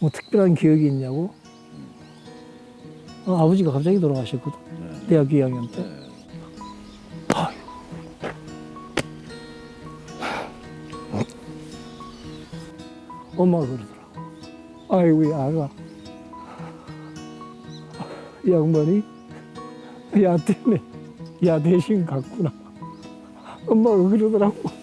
뭐 특별한 기억이 있냐고? 어, 아버지가 갑자기 돌아가셨거든. 네. 대학교 2학년 때. 네. 엄마가 그러더라고. 아이고, 야, 아가. 이 양반이 야 때문에 야 대신 갔구나. 엄마가 그러더라고.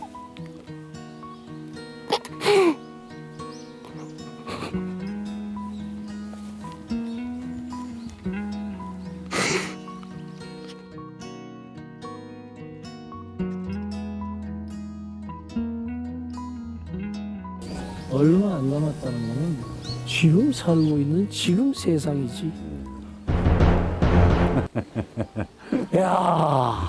얼마 안 남았다는 거는 지금 살고 있는 지금 세상이지. 야,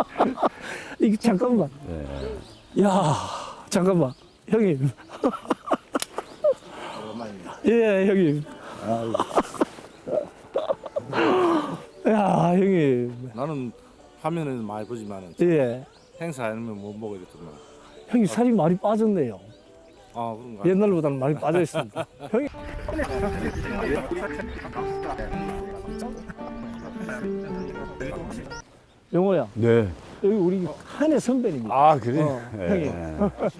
이거 잠깐만. 네. 야, 잠깐만, 형님. 예, 형님. 야, 형님. 나는 화면에는 많이 보지만 예, 행사 아니면 못 보게 됐더만. 형님 살이 많이 빠졌네요. 아 그런가? 옛날보다는 많이 빠져 있습니다. 형이 영호야, 네. 여기 우리 한해 선배입니다. 아 그래? 어, 네. 형님.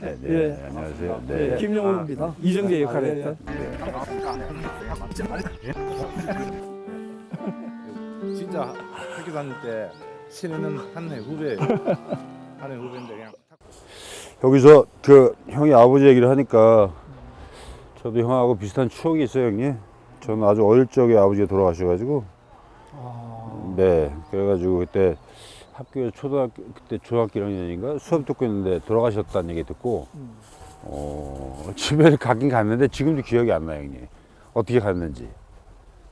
네, 네. 예. 안녕하세요. 네, 네. 김영호입니다. 이정재 역할을 예, 했던. 진짜 학교 다닐 때 신혜는 한해 후배예요. 한해 후배인데 그냥 탁 여기서 그 형이 아버지 얘기를 하니까 저도 형하고 비슷한 추억이 있어요, 형님. 저는 아주 어릴 적에 아버지가 돌아가셔가지고 아, 네 그래가지고 그때 학교에 초등학교 그때 중학교 1학년인가 수업 듣고 있는데 돌아가셨다는 얘기 듣고 음. 어 집에 가긴 갔는데 지금도 기억이 안 나요, 형님. 어떻게 갔는지.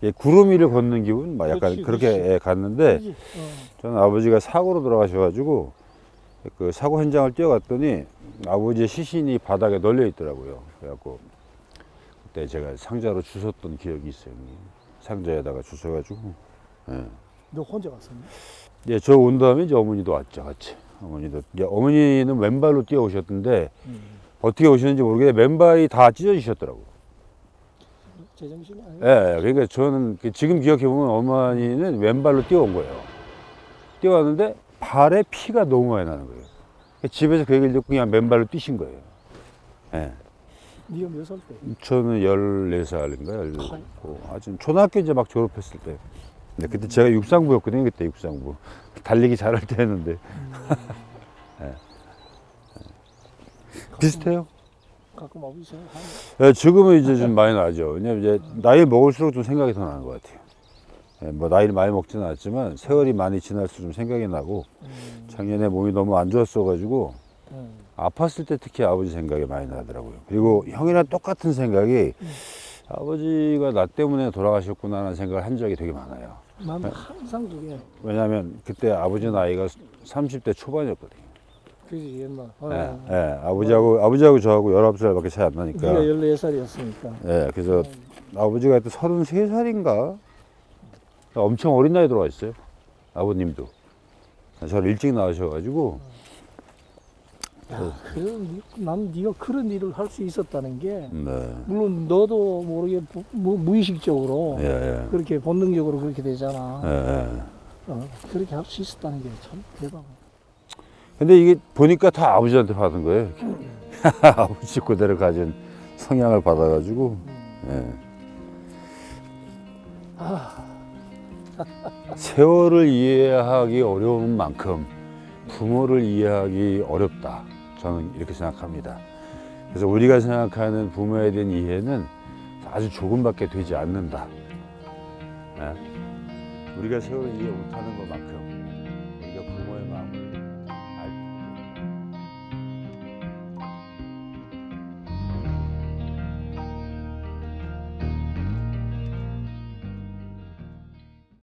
예, 구름 위를 걷는 기분, 막 약간 그렇지, 그렇게 그렇지. 예, 갔는데 그지? 어. 저는 아버지가 사고로 돌아가셔가지고 그 사고 현장을 뛰어갔더니 아버지의 시신이 바닥에 널려 있더라고요. 그래갖고 그때 제가 상자로 주웠던 기억이 있어요. 상자에다가 주워가지고. 예. 너 혼자 갔었니? 예, 저 온 다음에 이제 어머니도 왔죠, 같이. 어머니도. 이제 어머니는 왼발로 뛰어오셨는데 음. 어떻게 오셨는지 모르겠는데 맨발이 다 찢어지셨더라고. 제정신이 아니야. 예, 예. 그러니까 저는 그 지금 기억해 보면 어머니는 왼발로 뛰어온 거예요. 뛰어왔는데 발에 피가 너무 많이 나는 거예요. 집에서 그 얘기를 듣고 그냥 맨발로 뛰신 거예요. 예. 네가 몇 살 때? 저는 14살인가, 14. 아주 초등학교 이제 막 졸업했을 때. 근데 그때 제가 육상부였거든요, 그때 육상부. 달리기 잘할 때 했는데. 예. 비슷해요. 가끔 아버지 생각하는 예, 지금은 이제 좀 많이 나죠. 왜냐면 이제 나이 먹을수록 좀 생각이 더 나는 것 같아요. 예, 뭐 나이를 많이 먹지는 않았지만 세월이 많이 지날수록 좀 생각이 나고 음. 작년에 몸이 너무 안 좋았어가지고 음. 아팠을 때 특히 아버지 생각이 많이 나더라고요. 그리고 형이랑 똑같은 생각이 아버지가 나 때문에 돌아가셨구나라는 생각을 한 적이 되게 많아요. 난 항상 그게 왜냐하면 그때 아버지 나이가 30대 초반이었거든요. 그지 옛날. 어. 예, 예, 아버지하고 아버지하고 저하고 19살밖에 차이 안 나니까. 네가 14살이었으니까. 예, 그래서 아버지가 그때 33살인가? 엄청 어린 나이에 돌아가셨어요. 아버님도. 저를 일찍 낳으셔가지고. 야, 그럼 난 네가 그런 일을 할 수 있었다는 게 네. 물론 너도 모르게 부- 무, 무의식적으로 예, 예. 그렇게 본능적으로 그렇게 되잖아. 예, 예. 어, 그렇게 할 수 있었다는 게 참 대박. 근데 이게 보니까 다 아버지한테 받은 거예요. 아버지 그대로 가진 성향을 받아가지고. 예. 세월을 이해하기 어려운 만큼 부모를 이해하기 어렵다. 저는 이렇게 생각합니다. 그래서 우리가 생각하는 부모에 대한 이해는 아주 조금밖에 되지 않는다. 예. 우리가 세월을 이해 못하는 것만큼